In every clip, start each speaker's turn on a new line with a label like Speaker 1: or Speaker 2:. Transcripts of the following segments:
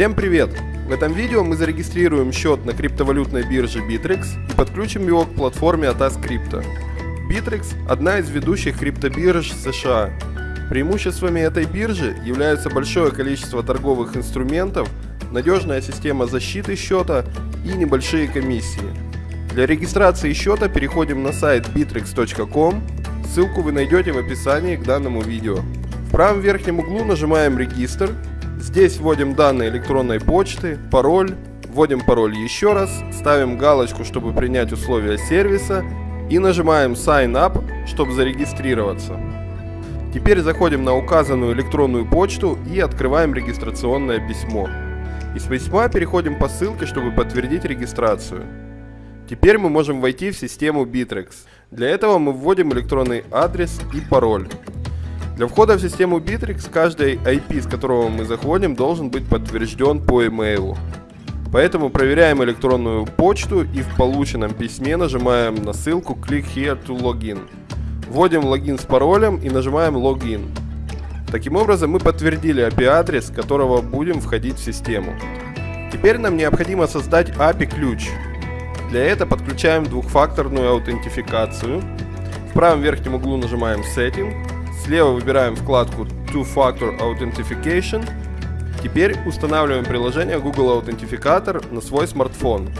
Speaker 1: Всем привет! В этом видео мы зарегистрируем счет на криптовалютной бирже Bittrex и подключим его к платформе ATAS Crypto. Bittrex – одна из ведущих криптобирж США. Преимуществами этой биржи являются большое количество торговых инструментов, надежная система защиты счета и небольшие комиссии. Для регистрации счета переходим на сайт bittrex.com, ссылку вы найдете в описании к данному видео. В правом верхнем углу нажимаем «Регистр», здесь вводим данные электронной почты, пароль, вводим пароль еще раз, ставим галочку, чтобы принять условия сервиса и нажимаем Sign Up, чтобы зарегистрироваться. Теперь заходим на указанную электронную почту и открываем регистрационное письмо. Из письма переходим по ссылке, чтобы подтвердить регистрацию. Теперь мы можем войти в систему Bittrex. Для этого мы вводим электронный адрес и пароль. Для входа в систему Bittrex каждый IP, с которого мы заходим, должен быть подтвержден по email. Поэтому проверяем электронную почту и в полученном письме нажимаем на ссылку Click here to login. Вводим логин с паролем и нажимаем Login. Таким образом мы подтвердили API-адрес, которого будем входить в систему. Теперь нам необходимо создать API-ключ. Для этого подключаем двухфакторную аутентификацию. В правом верхнем углу нажимаем Setting. Слева выбираем вкладку Two Factor Authentication. Теперь устанавливаем приложение Google Authenticator на свой смартфон.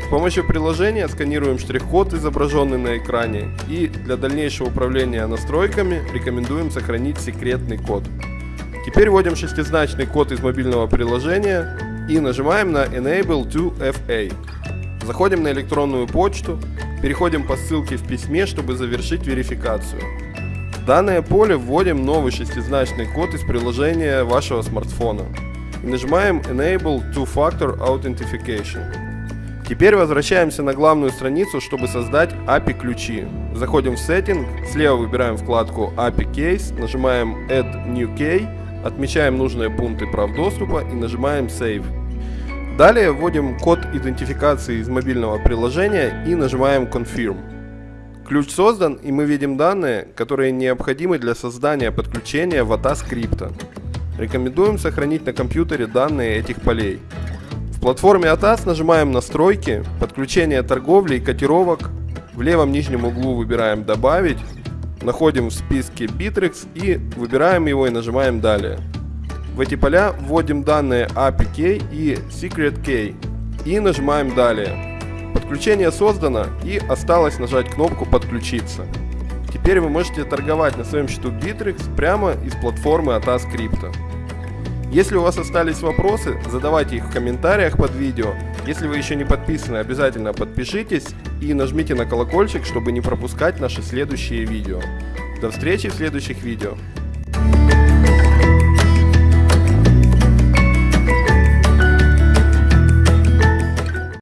Speaker 1: С помощью приложения сканируем штрих-код, изображенный на экране, и для дальнейшего управления настройками рекомендуем сохранить секретный код. Теперь вводим шестизначный код из мобильного приложения и нажимаем на Enable to FA. Заходим на электронную почту, переходим по ссылке в письме, чтобы завершить верификацию. Данное поле вводим новый шестизначный код из приложения вашего смартфона и нажимаем Enable Two-Factor Authentication. Теперь возвращаемся на главную страницу, чтобы создать API ключи. Заходим в Setting, слева выбираем вкладку API Case, нажимаем Add New Key, отмечаем нужные пункты прав доступа и нажимаем Save. Далее вводим код идентификации из мобильного приложения и нажимаем Confirm. Ключ создан и мы видим данные, которые необходимы для создания подключения в ATA скрипта. Рекомендуем сохранить на компьютере данные этих полей. В платформе ATAS нажимаем «Настройки», «Подключение торговли и котировок». В левом нижнем углу выбираем «Добавить», находим в списке Bittrex и выбираем его и нажимаем «Далее». В эти поля вводим данные API Key и Secret Key и нажимаем «Далее». Подключение создано и осталось нажать кнопку «Подключиться». Теперь вы можете торговать на своем счету Bittrex прямо из платформы ATA Script. Если у вас остались вопросы, задавайте их в комментариях под видео. Если вы еще не подписаны, обязательно подпишитесь и нажмите на колокольчик, чтобы не пропускать наши следующие видео. До встречи в следующих видео.